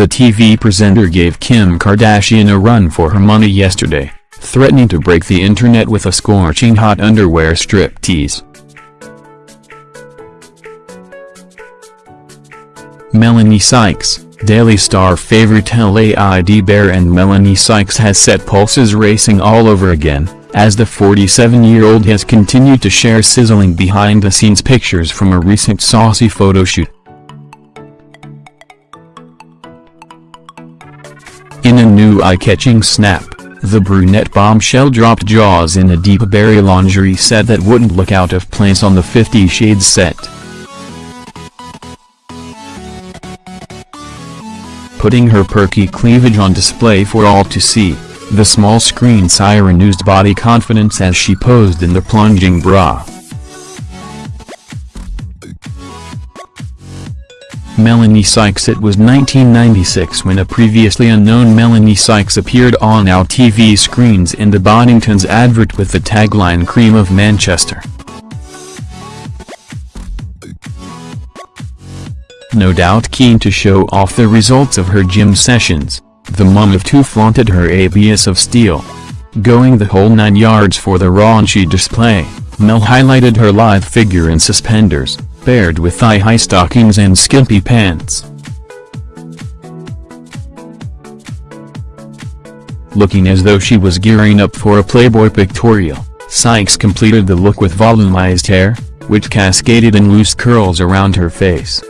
The TV presenter gave Kim Kardashian a run for her money yesterday, threatening to break the internet with a scorching hot underwear striptease. Melanie Sykes, Daily Star favorite LAID Bear and Melanie Sykes has set pulses racing all over again, as the 47-year-old has continued to share sizzling behind-the-scenes pictures from a recent saucy photo In a new eye-catching snap, the brunette bombshell dropped jaws in a deep berry lingerie set that wouldn't look out of place on the Fifty Shades set. Putting her perky cleavage on display for all to see, the small screen siren used body confidence as she posed in the plunging bra. Melanie Sykes It was 1996 when a previously unknown Melanie Sykes appeared on our TV screens in the Boddington's advert with the tagline Cream of Manchester. No doubt keen to show off the results of her gym sessions, the mum of two flaunted her ABS of steel. Going the whole nine yards for the raunchy display, Mel highlighted her lithe figure in suspenders paired with thigh-high stockings and skimpy pants. Looking as though she was gearing up for a Playboy pictorial, Sykes completed the look with volumized hair, which cascaded in loose curls around her face.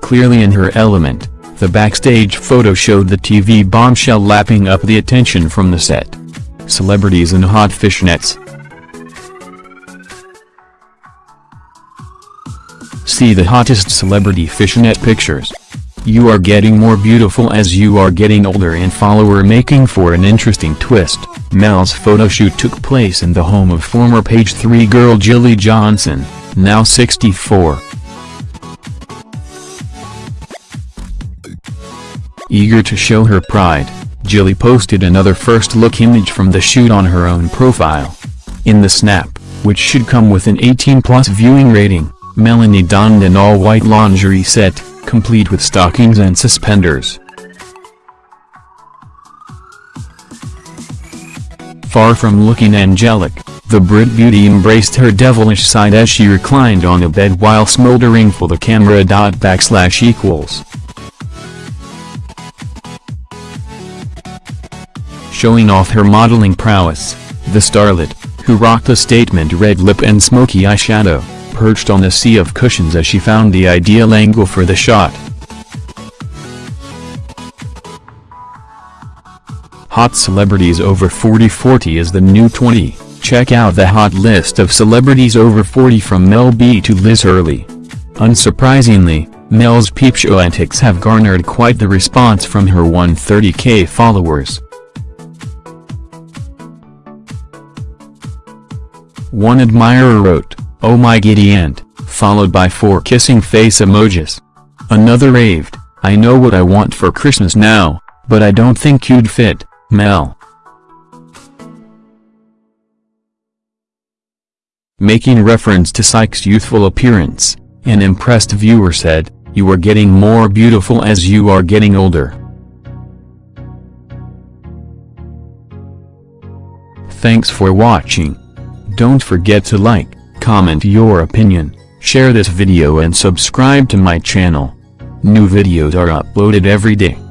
Clearly in her element, the backstage photo showed the TV bombshell lapping up the attention from the set. Celebrities in hot fishnets, See the hottest celebrity fishnet pictures. You are getting more beautiful as you are getting older and follower making for an interesting twist. Mel's photo shoot took place in the home of former Page 3 girl Jilly Johnson, now 64. Eager to show her pride, Jilly posted another first look image from the shoot on her own profile. In the snap, which should come with an 18-plus viewing rating, Melanie donned an all-white lingerie set, complete with stockings and suspenders. Far from looking angelic, the Brit beauty embraced her devilish side as she reclined on a bed while smoldering for the camera. Backslash equals. Showing off her modeling prowess, the starlet, who rocked a statement red lip and smoky eyeshadow, perched on a sea of cushions as she found the ideal angle for the shot. Hot celebrities over 40 40 is the new 20, check out the hot list of celebrities over 40 from Mel B to Liz Hurley. Unsurprisingly, Mel's peep show antics have garnered quite the response from her 130k followers. One admirer wrote, Oh my giddy aunt, followed by four kissing face emojis. Another raved, I know what I want for Christmas now, but I don't think you'd fit, Mel. Making reference to Sykes' youthful appearance, an impressed viewer said, You are getting more beautiful as you are getting older. Thanks for watching. Don't forget to like, comment your opinion, share this video and subscribe to my channel. New videos are uploaded every day.